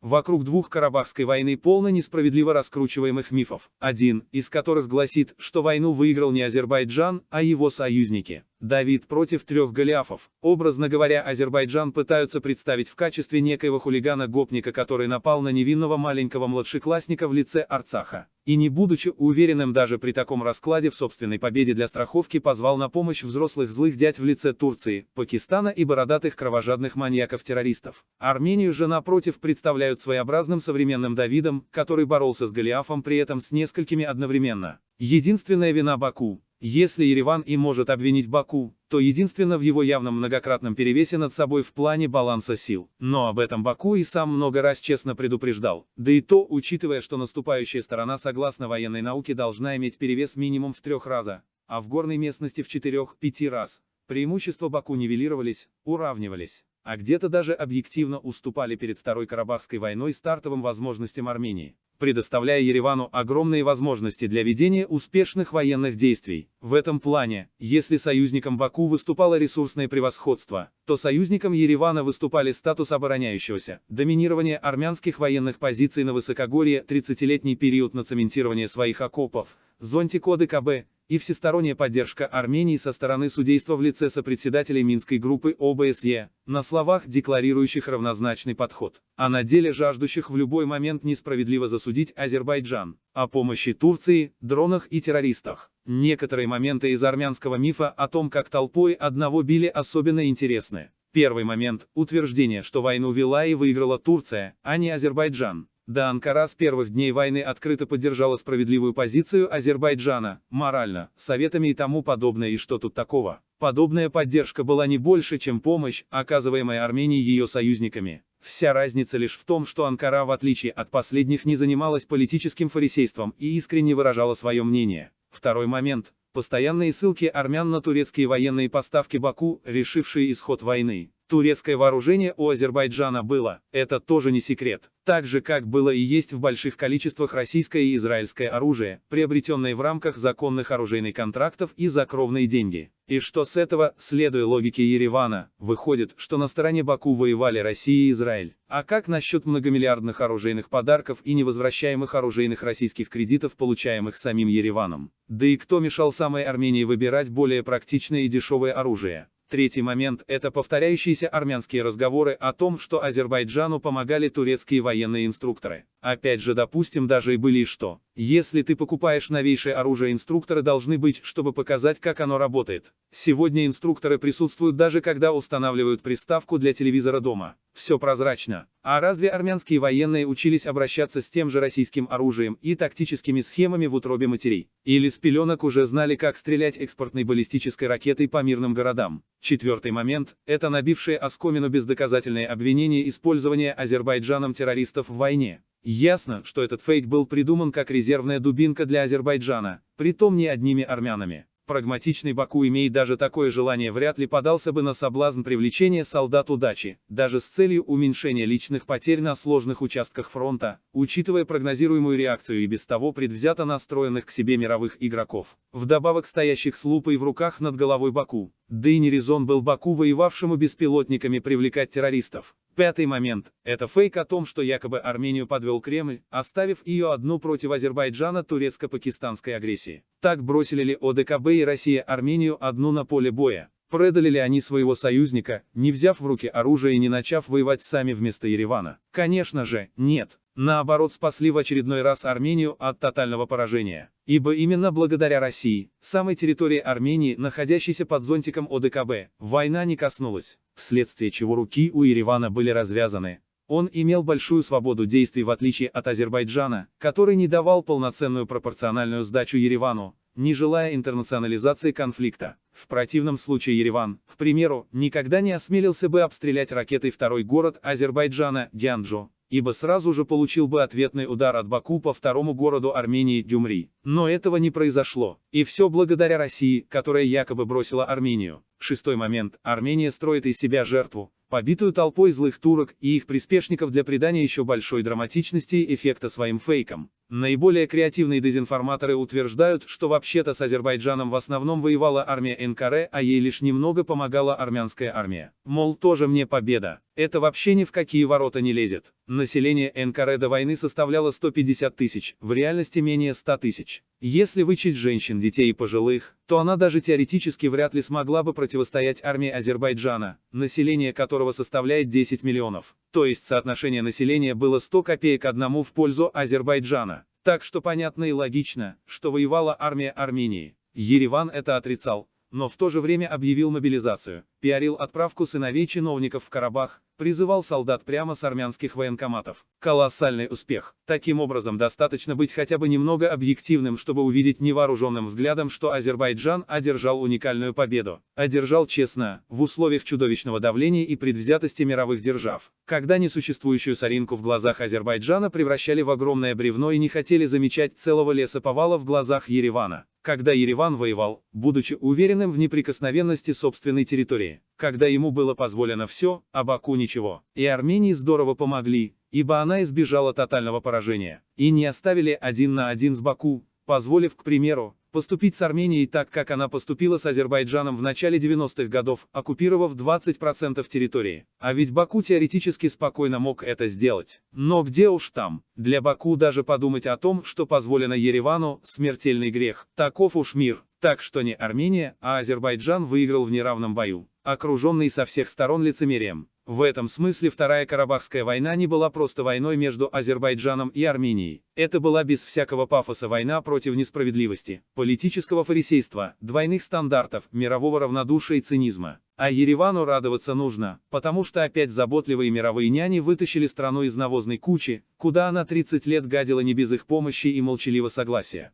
вокруг двух Карабахской войны полно несправедливо раскручиваемых мифов, один из которых гласит, что войну выиграл не Азербайджан, а его союзники. Давид против трех Голиафов. Образно говоря, Азербайджан пытаются представить в качестве некоего хулигана-гопника, который напал на невинного маленького младшеклассника в лице Арцаха. И не будучи уверенным даже при таком раскладе в собственной победе для страховки позвал на помощь взрослых злых дядь в лице Турции, Пакистана и бородатых кровожадных маньяков-террористов. Армению же напротив представляют своеобразным современным Давидом, который боролся с Голиафом при этом с несколькими одновременно. Единственная вина Баку, если Ереван и может обвинить Баку, то единственно в его явном многократном перевесе над собой в плане баланса сил. Но об этом Баку и сам много раз честно предупреждал. Да и то, учитывая, что наступающая сторона согласно военной науке должна иметь перевес минимум в трех раза, а в горной местности в четырех-пяти раз. Преимущества Баку нивелировались, уравнивались, а где-то даже объективно уступали перед Второй Карабахской войной стартовым возможностям Армении предоставляя Еревану огромные возможности для ведения успешных военных действий. В этом плане, если союзником Баку выступало ресурсное превосходство, то союзником Еревана выступали статус обороняющегося, доминирование армянских военных позиций на высокогорье, 30-летний период нацементирования своих окопов, зонтик ОДКБ, и всесторонняя поддержка Армении со стороны судейства в лице сопредседателей Минской группы ОБСЕ, на словах декларирующих равнозначный подход, а на деле жаждущих в любой момент несправедливо засудить Азербайджан, о помощи Турции, дронах и террористах. Некоторые моменты из армянского мифа о том, как толпой одного били особенно интересны. Первый момент – утверждение, что войну вела и выиграла Турция, а не Азербайджан. Да Анкара с первых дней войны открыто поддержала справедливую позицию Азербайджана, морально, советами и тому подобное и что тут такого. Подобная поддержка была не больше, чем помощь, оказываемая Армении ее союзниками. Вся разница лишь в том, что Анкара в отличие от последних не занималась политическим фарисейством и искренне выражала свое мнение. Второй момент. Постоянные ссылки армян на турецкие военные поставки Баку, решившие исход войны. Турецкое вооружение у Азербайджана было, это тоже не секрет. Так же, как было и есть в больших количествах российское и израильское оружие, приобретенное в рамках законных оружейных контрактов и за кровные деньги. И что с этого, следуя логике Еревана, выходит, что на стороне Баку воевали Россия и Израиль. А как насчет многомиллиардных оружейных подарков и невозвращаемых оружейных российских кредитов, получаемых самим Ереваном? Да и кто мешал самой Армении выбирать более практичное и дешевое оружие? Третий момент – это повторяющиеся армянские разговоры о том, что Азербайджану помогали турецкие военные инструкторы. Опять же допустим даже и были и что. Если ты покупаешь новейшее оружие инструкторы должны быть, чтобы показать как оно работает. Сегодня инструкторы присутствуют даже когда устанавливают приставку для телевизора дома. Все прозрачно. А разве армянские военные учились обращаться с тем же российским оружием и тактическими схемами в утробе матерей? Или с пеленок уже знали как стрелять экспортной баллистической ракетой по мирным городам? Четвертый момент – это набившее оскомину бездоказательное обвинение использования Азербайджаном террористов в войне. Ясно, что этот фейк был придуман как резервная дубинка для Азербайджана, притом не одними армянами. Прагматичный Баку, имеет даже такое желание, вряд ли подался бы на соблазн привлечения солдат удачи, даже с целью уменьшения личных потерь на сложных участках фронта, учитывая прогнозируемую реакцию и без того предвзято настроенных к себе мировых игроков, вдобавок стоящих с лупой в руках над головой Баку. Да и не резон был Баку, воевавшему беспилотниками, привлекать террористов. Пятый момент – это фейк о том, что якобы Армению подвел Кремль, оставив ее одну против Азербайджана турецко-пакистанской агрессии. Так бросили ли ОДКБ и Россия Армению одну на поле боя? Предали ли они своего союзника, не взяв в руки оружие и не начав воевать сами вместо Еревана? Конечно же, нет. Наоборот спасли в очередной раз Армению от тотального поражения. Ибо именно благодаря России, самой территории Армении, находящейся под зонтиком ОДКБ, война не коснулась вследствие чего руки у Еревана были развязаны. Он имел большую свободу действий в отличие от Азербайджана, который не давал полноценную пропорциональную сдачу Еревану, не желая интернационализации конфликта. В противном случае Ереван, к примеру, никогда не осмелился бы обстрелять ракетой второй город Азербайджана, Дянджо, ибо сразу же получил бы ответный удар от Баку по второму городу Армении, Дюмри. Но этого не произошло. И все благодаря России, которая якобы бросила Армению. Шестой момент. Армения строит из себя жертву, побитую толпой злых турок и их приспешников для придания еще большой драматичности эффекта своим фейкам. Наиболее креативные дезинформаторы утверждают, что вообще-то с Азербайджаном в основном воевала армия НКР, а ей лишь немного помогала армянская армия. Мол, тоже мне победа. Это вообще ни в какие ворота не лезет. Население НКР до войны составляло 150 тысяч, в реальности менее 100 тысяч. Если вычесть женщин, детей и пожилых, то она даже теоретически вряд ли смогла бы противостоять армии Азербайджана, население которого составляет 10 миллионов. То есть соотношение населения было 100 копеек одному в пользу Азербайджана. Так что понятно и логично, что воевала армия Армении. Ереван это отрицал, но в то же время объявил мобилизацию, пиарил отправку сыновей чиновников в Карабах, призывал солдат прямо с армянских военкоматов. Колоссальный успех. Таким образом, достаточно быть хотя бы немного объективным, чтобы увидеть невооруженным взглядом, что Азербайджан одержал уникальную победу. Одержал честно, в условиях чудовищного давления и предвзятости мировых держав. Когда несуществующую соринку в глазах Азербайджана превращали в огромное бревно и не хотели замечать целого леса повала в глазах Еревана когда Ереван воевал, будучи уверенным в неприкосновенности собственной территории, когда ему было позволено все, а Баку ничего. И Армении здорово помогли, ибо она избежала тотального поражения, и не оставили один на один с Баку, позволив, к примеру, поступить с Арменией так, как она поступила с Азербайджаном в начале 90-х годов, оккупировав 20% территории. А ведь Баку теоретически спокойно мог это сделать. Но где уж там. Для Баку даже подумать о том, что позволено Еревану, смертельный грех. Таков уж мир. Так что не Армения, а Азербайджан выиграл в неравном бою, окруженный со всех сторон лицемерием. В этом смысле Вторая Карабахская война не была просто войной между Азербайджаном и Арменией. Это была без всякого пафоса война против несправедливости, политического фарисейства, двойных стандартов, мирового равнодушия и цинизма. А Еревану радоваться нужно, потому что опять заботливые мировые няни вытащили страну из навозной кучи, куда она 30 лет гадила не без их помощи и молчаливого согласия.